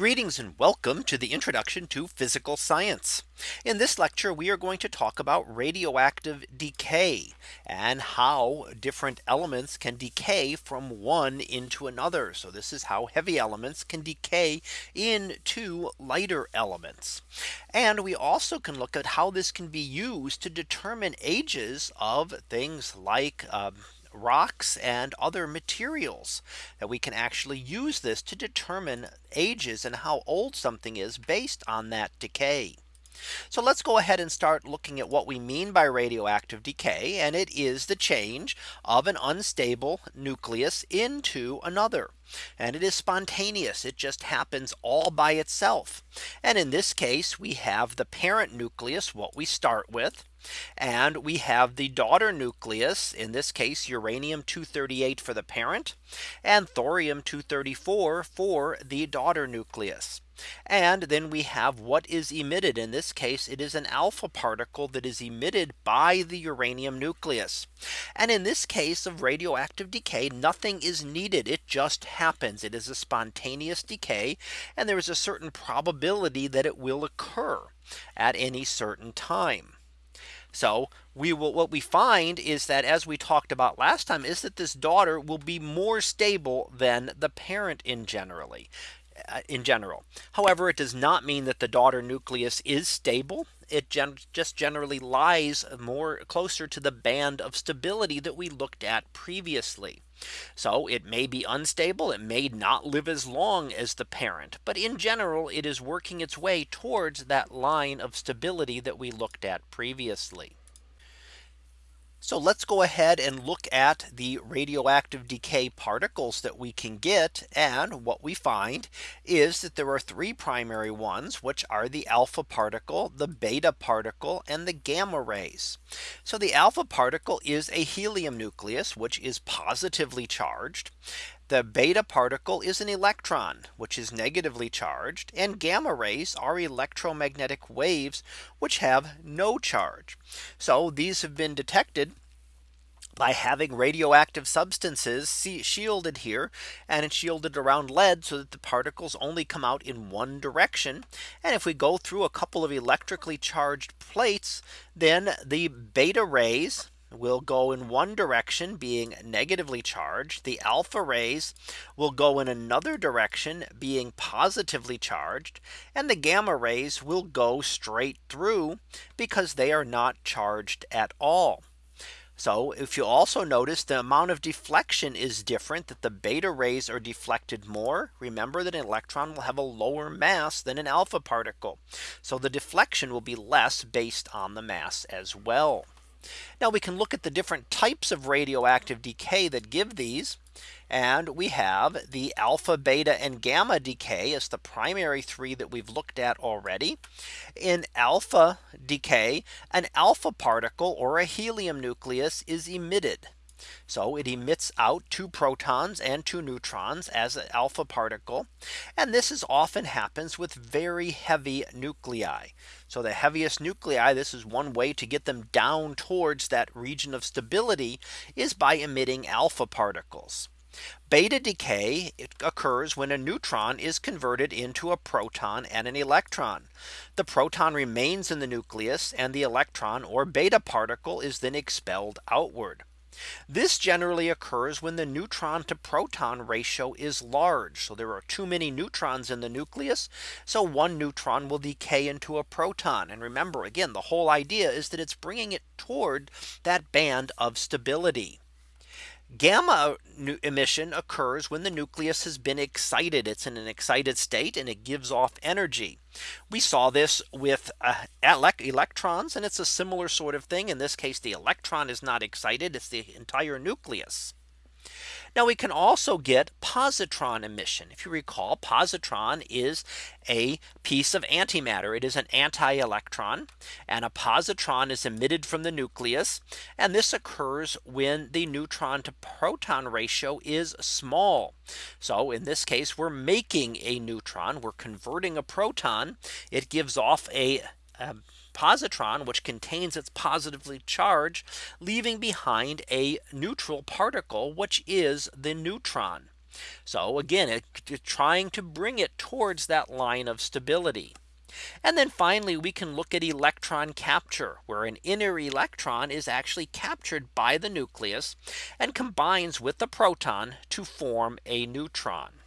Greetings and welcome to the introduction to physical science. In this lecture, we are going to talk about radioactive decay and how different elements can decay from one into another. So this is how heavy elements can decay into lighter elements. And we also can look at how this can be used to determine ages of things like um, rocks and other materials that we can actually use this to determine ages and how old something is based on that decay. So let's go ahead and start looking at what we mean by radioactive decay. And it is the change of an unstable nucleus into another. And it is spontaneous. It just happens all by itself. And in this case, we have the parent nucleus, what we start with. And we have the daughter nucleus, in this case, uranium 238 for the parent and thorium 234 for the daughter nucleus. And then we have what is emitted. In this case, it is an alpha particle that is emitted by the uranium nucleus. And in this case of radioactive decay, nothing is needed. It just happens. It is a spontaneous decay. And there is a certain probability that it will occur at any certain time. So we will what we find is that as we talked about last time is that this daughter will be more stable than the parent in generally uh, in general. However, it does not mean that the daughter nucleus is stable. It gen just generally lies more closer to the band of stability that we looked at previously. So it may be unstable. It may not live as long as the parent. But in general, it is working its way towards that line of stability that we looked at previously. So let's go ahead and look at the radioactive decay particles that we can get. And what we find is that there are three primary ones, which are the alpha particle, the beta particle, and the gamma rays. So the alpha particle is a helium nucleus, which is positively charged. The beta particle is an electron, which is negatively charged and gamma rays are electromagnetic waves, which have no charge. So these have been detected by having radioactive substances shielded here and it's shielded around lead so that the particles only come out in one direction. And if we go through a couple of electrically charged plates, then the beta rays will go in one direction being negatively charged. The alpha rays will go in another direction being positively charged. And the gamma rays will go straight through because they are not charged at all. So if you also notice the amount of deflection is different that the beta rays are deflected more. Remember that an electron will have a lower mass than an alpha particle. So the deflection will be less based on the mass as well. Now we can look at the different types of radioactive decay that give these. And we have the alpha, beta, and gamma decay as the primary three that we've looked at already. In alpha decay, an alpha particle or a helium nucleus is emitted. So it emits out two protons and two neutrons as an alpha particle. And this is often happens with very heavy nuclei. So the heaviest nuclei, this is one way to get them down towards that region of stability is by emitting alpha particles. Beta decay occurs when a neutron is converted into a proton and an electron. The proton remains in the nucleus and the electron or beta particle is then expelled outward. This generally occurs when the neutron to proton ratio is large. So there are too many neutrons in the nucleus. So one neutron will decay into a proton. And remember, again, the whole idea is that it's bringing it toward that band of stability. Gamma emission occurs when the nucleus has been excited. It's in an excited state and it gives off energy. We saw this with uh, electrons and it's a similar sort of thing. In this case, the electron is not excited. It's the entire nucleus. Now we can also get positron emission. If you recall, positron is a piece of antimatter. It is an anti-electron and a positron is emitted from the nucleus. And this occurs when the neutron to proton ratio is small. So in this case, we're making a neutron. We're converting a proton. It gives off a, a positron which contains its positively charged leaving behind a neutral particle which is the neutron. So again, it, trying to bring it towards that line of stability. And then finally, we can look at electron capture where an inner electron is actually captured by the nucleus and combines with the proton to form a neutron.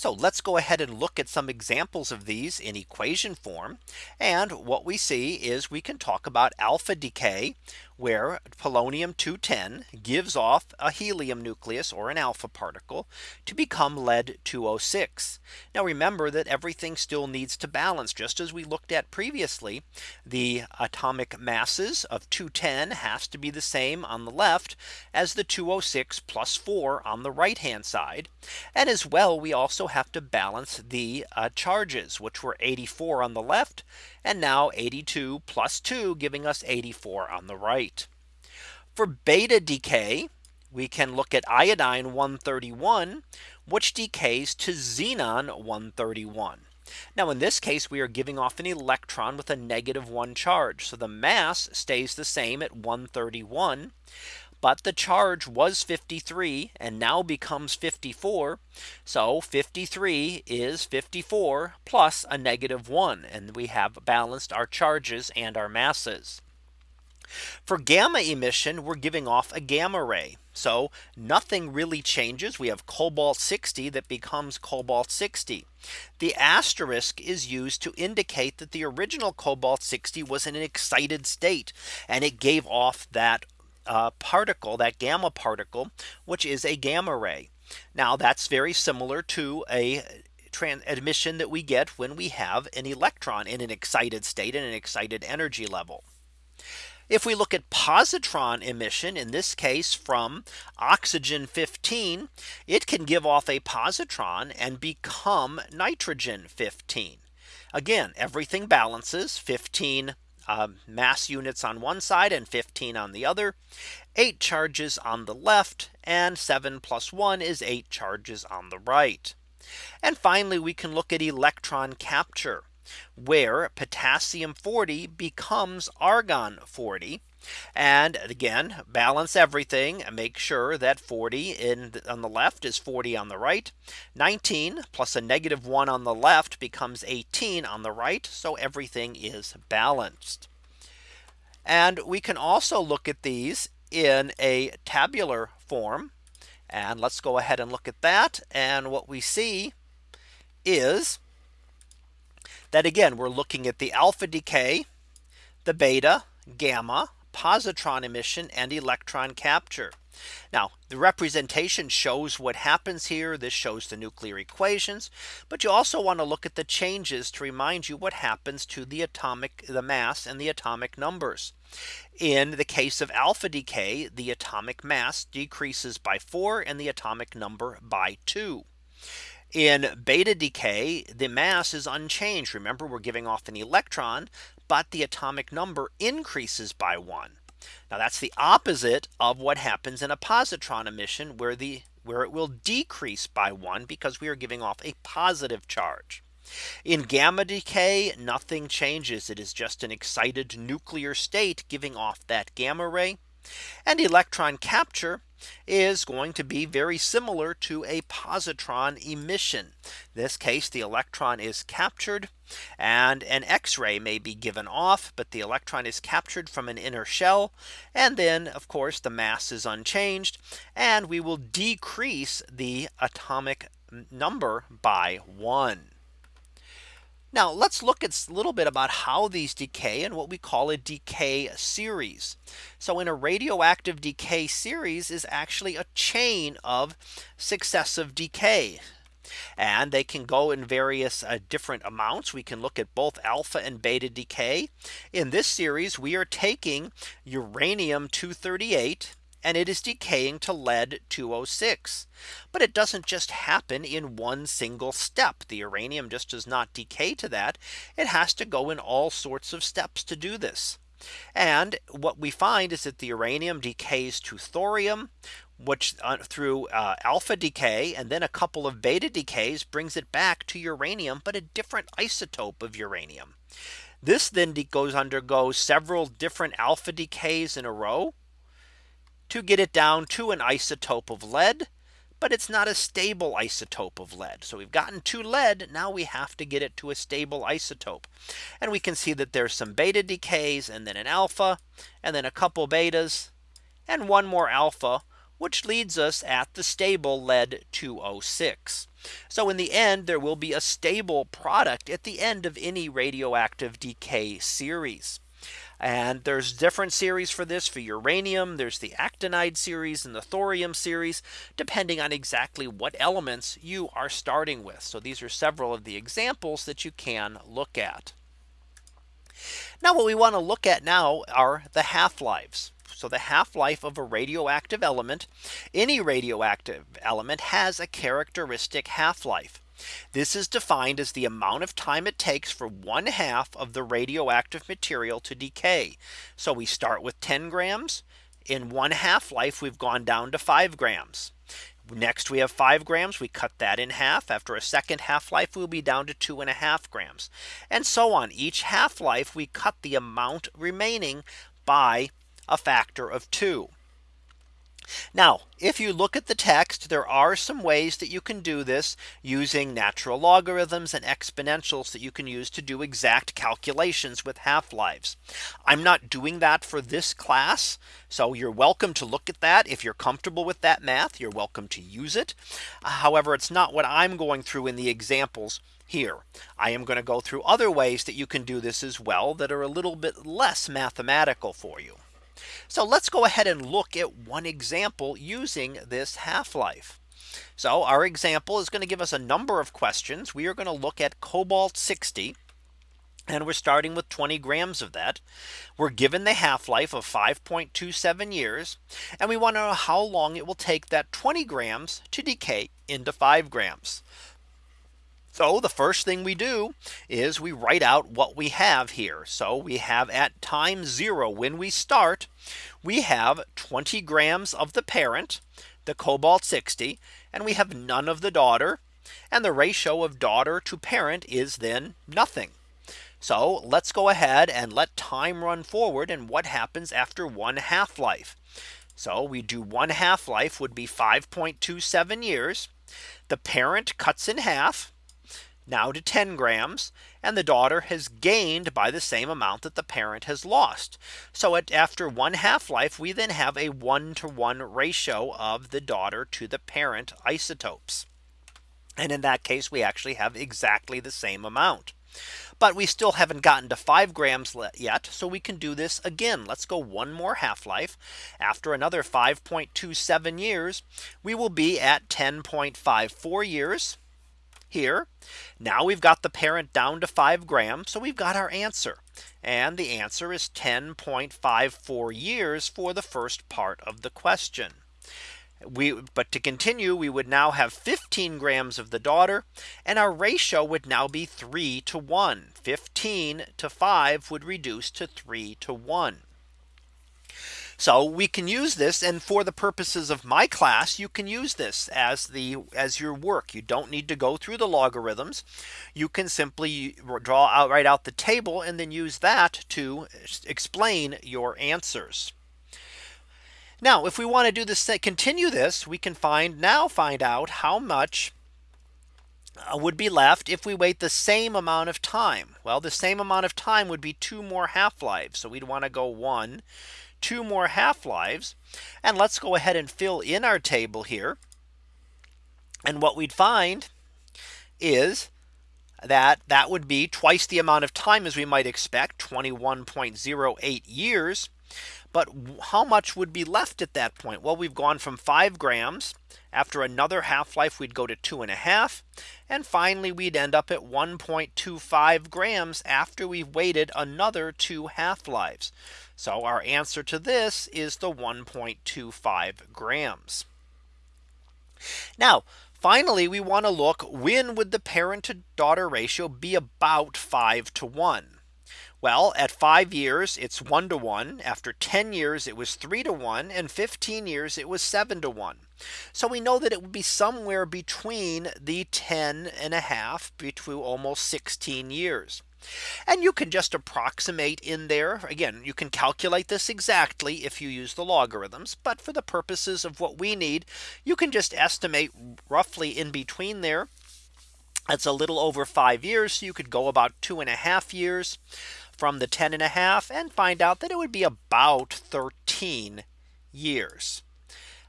So let's go ahead and look at some examples of these in equation form. And what we see is we can talk about alpha decay where polonium 210 gives off a helium nucleus or an alpha particle to become lead 206. Now remember that everything still needs to balance just as we looked at previously. The atomic masses of 210 has to be the same on the left as the 206 plus 4 on the right hand side. And as well we also have to balance the uh, charges which were 84 on the left and now 82 plus 2 giving us 84 on the right. For beta decay, we can look at iodine 131, which decays to xenon 131. Now in this case, we are giving off an electron with a negative one charge. So the mass stays the same at 131. But the charge was 53 and now becomes 54. So 53 is 54 plus a negative one. And we have balanced our charges and our masses. For gamma emission, we're giving off a gamma ray. So nothing really changes. We have cobalt 60 that becomes cobalt 60. The asterisk is used to indicate that the original cobalt 60 was in an excited state and it gave off that uh, particle that gamma particle which is a gamma ray. Now that's very similar to a transmission that we get when we have an electron in an excited state in an excited energy level. If we look at positron emission, in this case from oxygen 15, it can give off a positron and become nitrogen 15. Again, everything balances 15 um, mass units on one side and 15 on the other, eight charges on the left and seven plus one is eight charges on the right. And finally, we can look at electron capture where potassium 40 becomes argon 40. And again, balance everything make sure that 40 in on the left is 40 on the right. 19 plus a negative one on the left becomes 18 on the right. So everything is balanced. And we can also look at these in a tabular form. And let's go ahead and look at that. And what we see is that again, we're looking at the alpha decay, the beta, gamma, positron emission and electron capture. Now the representation shows what happens here. This shows the nuclear equations. But you also want to look at the changes to remind you what happens to the atomic the mass and the atomic numbers. In the case of alpha decay, the atomic mass decreases by 4 and the atomic number by 2. In beta decay, the mass is unchanged. Remember, we're giving off an electron, but the atomic number increases by one. Now that's the opposite of what happens in a positron emission where the where it will decrease by one because we are giving off a positive charge. In gamma decay, nothing changes. It is just an excited nuclear state giving off that gamma ray. And electron capture is going to be very similar to a positron emission. In this case, the electron is captured and an X-ray may be given off, but the electron is captured from an inner shell. And then of course, the mass is unchanged and we will decrease the atomic number by one. Now let's look at a little bit about how these decay and what we call a decay series. So in a radioactive decay series is actually a chain of successive decay. And they can go in various uh, different amounts. We can look at both alpha and beta decay. In this series, we are taking uranium 238 and it is decaying to lead 206. But it doesn't just happen in one single step. The uranium just does not decay to that. It has to go in all sorts of steps to do this. And what we find is that the uranium decays to thorium, which uh, through uh, alpha decay and then a couple of beta decays brings it back to uranium, but a different isotope of uranium. This then goes undergoes several different alpha decays in a row to get it down to an isotope of lead but it's not a stable isotope of lead. So we've gotten to lead. Now we have to get it to a stable isotope. And we can see that there's some beta decays and then an alpha and then a couple betas and one more alpha which leads us at the stable lead 206. So in the end, there will be a stable product at the end of any radioactive decay series. And there's different series for this for uranium. There's the actinide series and the thorium series, depending on exactly what elements you are starting with. So these are several of the examples that you can look at. Now what we want to look at now are the half lives. So the half life of a radioactive element, any radioactive element has a characteristic half life. This is defined as the amount of time it takes for one half of the radioactive material to decay. So we start with 10 grams. In one half life, we've gone down to five grams. Next, we have five grams. We cut that in half. After a second half life, we'll be down to two and a half grams. And so on. Each half life, we cut the amount remaining by a factor of 2. Now, if you look at the text, there are some ways that you can do this using natural logarithms and exponentials that you can use to do exact calculations with half lives. I'm not doing that for this class. So you're welcome to look at that. If you're comfortable with that math, you're welcome to use it. However, it's not what I'm going through in the examples here. I am going to go through other ways that you can do this as well that are a little bit less mathematical for you. So let's go ahead and look at one example using this half life. So our example is going to give us a number of questions. We are going to look at cobalt 60. And we're starting with 20 grams of that. We're given the half life of 5.27 years. And we want to know how long it will take that 20 grams to decay into 5 grams. So the first thing we do is we write out what we have here. So we have at time zero when we start, we have 20 grams of the parent, the cobalt 60, and we have none of the daughter. And the ratio of daughter to parent is then nothing. So let's go ahead and let time run forward and what happens after one half life. So we do one half life would be 5.27 years. The parent cuts in half now to 10 grams and the daughter has gained by the same amount that the parent has lost. So at after one half life, we then have a one to one ratio of the daughter to the parent isotopes. And in that case, we actually have exactly the same amount. But we still haven't gotten to five grams yet. So we can do this again. Let's go one more half life. After another 5.27 years, we will be at 10.54 years here. Now we've got the parent down to five grams. So we've got our answer. And the answer is 10.54 years for the first part of the question. We but to continue, we would now have 15 grams of the daughter and our ratio would now be 3 to 1. 15 to 5 would reduce to 3 to 1. So we can use this and for the purposes of my class, you can use this as the as your work. You don't need to go through the logarithms. You can simply draw out write out the table and then use that to explain your answers. Now, if we want to do this, continue this, we can find now find out how much uh, would be left if we wait the same amount of time. Well, the same amount of time would be two more half lives. So we'd want to go one, two more half lives. And let's go ahead and fill in our table here. And what we'd find is that that would be twice the amount of time as we might expect 21.08 years. But how much would be left at that point? Well, we've gone from five grams. After another half life, we'd go to two and a half. And finally, we'd end up at 1.25 grams after we've waited another two half lives. So our answer to this is the 1.25 grams. Now, finally, we want to look when would the parent to daughter ratio be about 5 to 1? Well, at five years, it's one to one. After 10 years, it was three to one. And 15 years, it was seven to one. So we know that it would be somewhere between the 10 and a half between almost 16 years. And you can just approximate in there. Again, you can calculate this exactly if you use the logarithms. But for the purposes of what we need, you can just estimate roughly in between there. That's a little over five years. So you could go about two and a half years from the 10 and a half and find out that it would be about 13 years.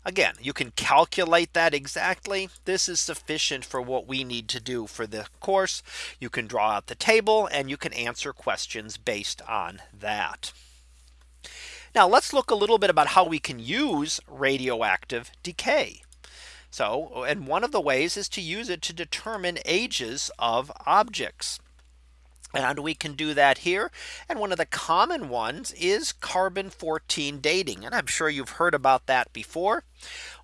Again, you can calculate that exactly. This is sufficient for what we need to do for the course. You can draw out the table and you can answer questions based on that. Now let's look a little bit about how we can use radioactive decay. So and one of the ways is to use it to determine ages of objects. And we can do that here. And one of the common ones is carbon 14 dating. And I'm sure you've heard about that before.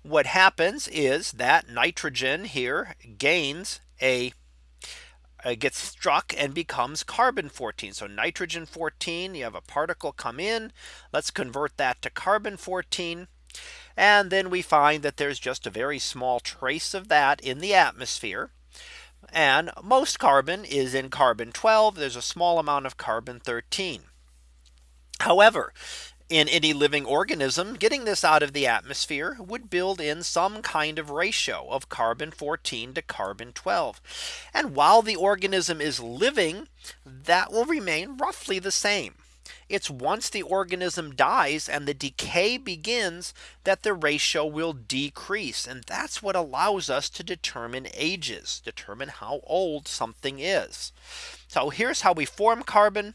What happens is that nitrogen here gains a uh, gets struck and becomes carbon 14. So nitrogen 14, you have a particle come in. Let's convert that to carbon 14. And then we find that there's just a very small trace of that in the atmosphere. And most carbon is in carbon 12. There's a small amount of carbon 13. However, in any living organism, getting this out of the atmosphere would build in some kind of ratio of carbon 14 to carbon 12. And while the organism is living, that will remain roughly the same. It's once the organism dies and the decay begins that the ratio will decrease. And that's what allows us to determine ages, determine how old something is. So here's how we form carbon.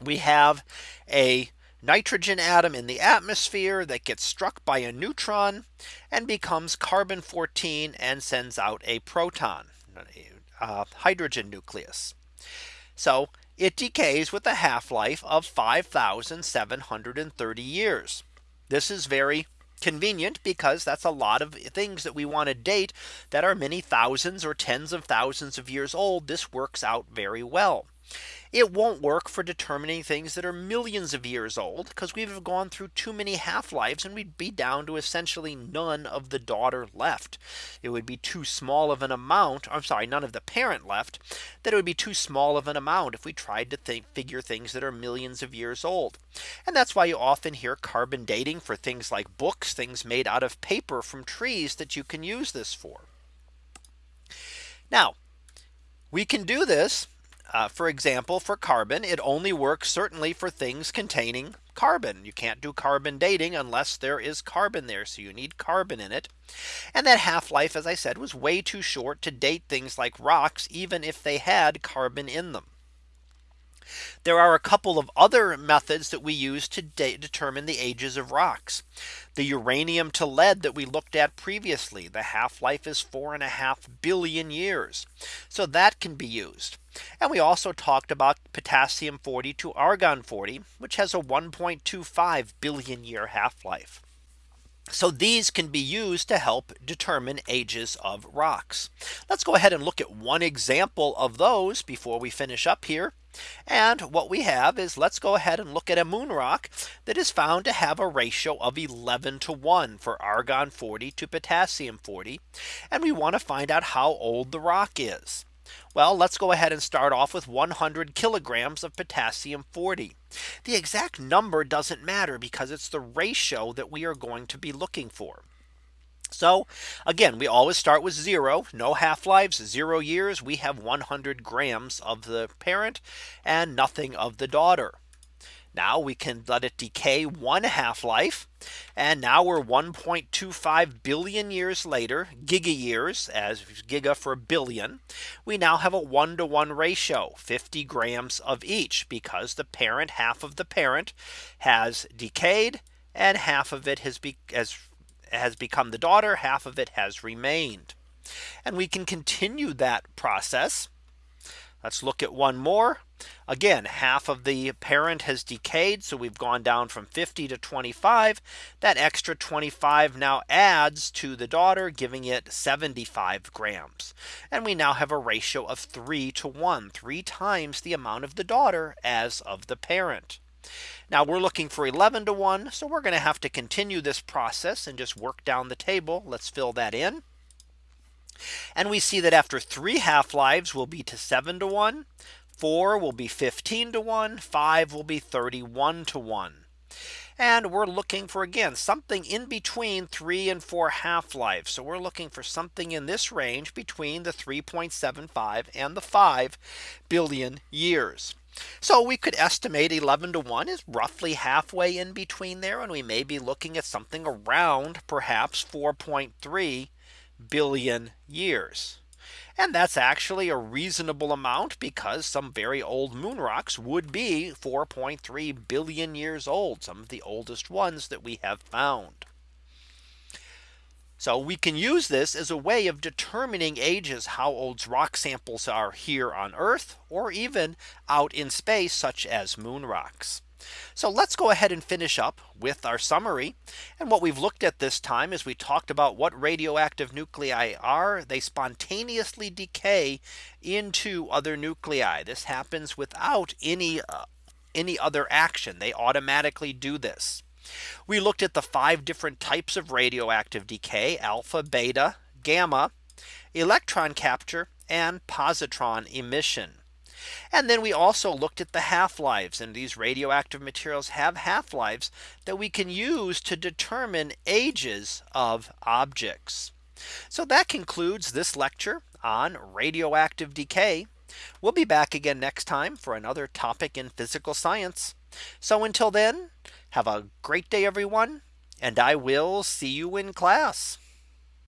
We have a nitrogen atom in the atmosphere that gets struck by a neutron and becomes carbon 14 and sends out a proton, a uh, hydrogen nucleus. So it decays with a half life of 5730 years. This is very convenient because that's a lot of things that we want to date that are many thousands or tens of thousands of years old. This works out very well. It won't work for determining things that are millions of years old because we've gone through too many half lives and we'd be down to essentially none of the daughter left. It would be too small of an amount. I'm sorry, none of the parent left that it would be too small of an amount if we tried to think figure things that are millions of years old. And that's why you often hear carbon dating for things like books, things made out of paper from trees that you can use this for. Now, we can do this uh, for example, for carbon, it only works certainly for things containing carbon. You can't do carbon dating unless there is carbon there. So you need carbon in it. And that half life, as I said, was way too short to date things like rocks, even if they had carbon in them. There are a couple of other methods that we use to determine the ages of rocks. The uranium to lead that we looked at previously, the half life is four and a half billion years. So that can be used. And we also talked about potassium 40 to argon 40, which has a 1.25 billion year half life. So these can be used to help determine ages of rocks. Let's go ahead and look at one example of those before we finish up here. And what we have is let's go ahead and look at a moon rock that is found to have a ratio of 11 to 1 for argon 40 to potassium 40. And we want to find out how old the rock is. Well, let's go ahead and start off with 100 kilograms of potassium 40. The exact number doesn't matter because it's the ratio that we are going to be looking for. So again, we always start with zero, no half lives, zero years. We have 100 grams of the parent and nothing of the daughter. Now we can let it decay one half life. And now we're 1.25 billion years later, giga years as giga for a billion. We now have a one to one ratio 50 grams of each because the parent half of the parent has decayed and half of it has, be, has, has become the daughter, half of it has remained. And we can continue that process Let's look at one more. Again, half of the parent has decayed. So we've gone down from 50 to 25. That extra 25 now adds to the daughter, giving it 75 grams. And we now have a ratio of three to one, three times the amount of the daughter as of the parent. Now we're looking for 11 to 1. So we're going to have to continue this process and just work down the table. Let's fill that in. And we see that after three half lives will be to seven to one, four will be 15 to 1, five will be 31 to 1. And we're looking for again something in between three and four half lives. So we're looking for something in this range between the 3.75 and the 5 billion years. So we could estimate 11 to 1 is roughly halfway in between there. And we may be looking at something around perhaps 4.3 billion years. And that's actually a reasonable amount because some very old moon rocks would be 4.3 billion years old. Some of the oldest ones that we have found. So we can use this as a way of determining ages how old rock samples are here on Earth or even out in space such as moon rocks. So let's go ahead and finish up with our summary. And what we've looked at this time is we talked about what radioactive nuclei are. They spontaneously decay into other nuclei. This happens without any uh, any other action. They automatically do this. We looked at the five different types of radioactive decay alpha, beta, gamma, electron capture and positron emission. And then we also looked at the half lives and these radioactive materials have half lives that we can use to determine ages of objects. So that concludes this lecture on radioactive decay. We'll be back again next time for another topic in physical science. So until then, have a great day, everyone, and I will see you in class.